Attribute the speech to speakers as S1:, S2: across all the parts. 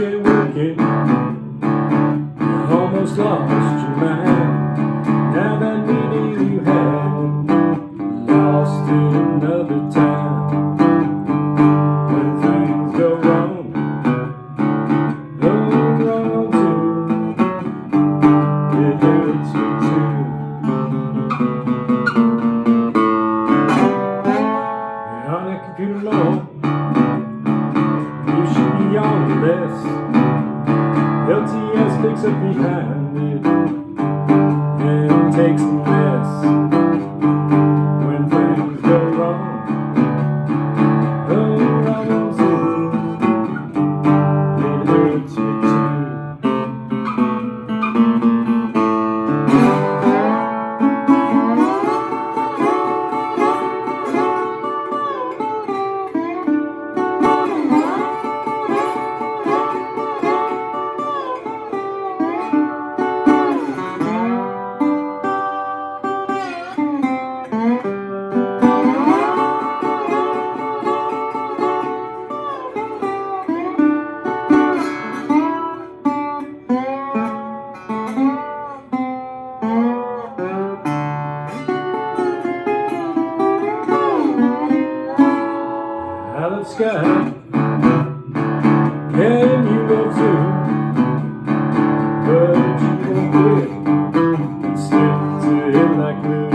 S1: okay, okay. You almost lost your mind. Now that meaning you had, lost in another town. When things go wrong, go wrong too. It hurts you too. You're on that computer, no. You should be on the list. LTS picks up behind it and takes sky. You love too? But you won't quit and stick to like glue.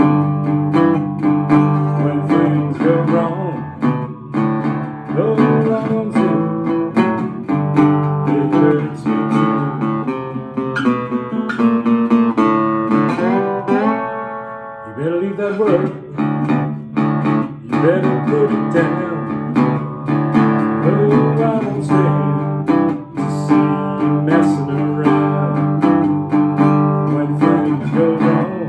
S1: When things go wrong, you too. You better leave that work. You better put it down. Oh. wrong.